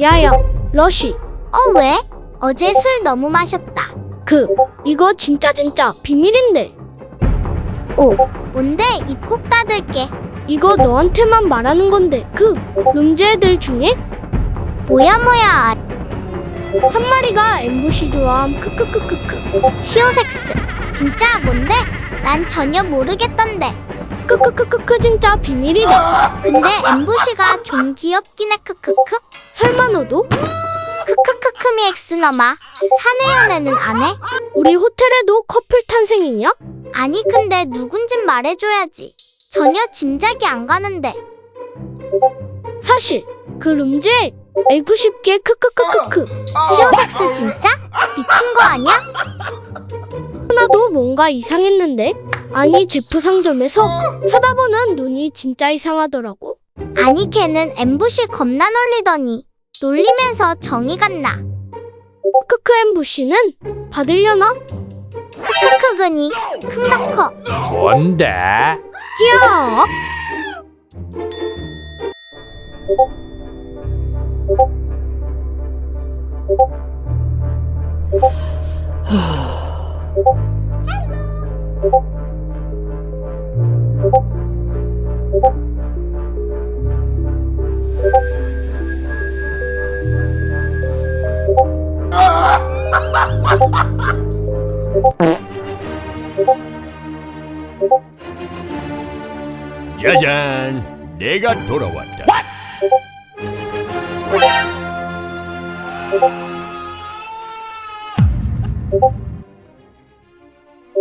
야야, 러쉬. 어, 왜? 어제 술 너무 마셨다. 그, 이거 진짜 진짜 비밀인데. 오, 뭔데? 입국 닫을게. 이거 너한테만 말하는 건데. 그, 룸제 애들 중에 뭐야, 뭐야. 한 마리가 엠부시드와 크크크크크. 시오섹스. 진짜 뭔데? 난 전혀 모르겠던데. 크크크크크 진짜 비밀이다. 근데 엠부시가 좀 귀엽긴 해, 크크크. 설마 너도? 크크크크미 엑스 너마. 사내 연애는 안 해? 우리 호텔에도 커플 탄생이냐? 아니, 근데 누군진 말해줘야지. 전혀 짐작이 안 가는데. 사실 그 룸제 알고 싶게 크크크크크. 시오섹스 진짜? 미친 거 아니야? 하나도 뭔가 이상했는데? 아니 제프 상점에서 쳐다보는 눈이 진짜 이상하더라고. 아니, 걔는 엠부시 겁나 놀리더니. 놀리면서 정이 갔나? 크크 엠부시는 받으려나? 크크크그니. 큰가 커. 뭔데? 귀여워. 짜잔! 내가 돌아왔다. What?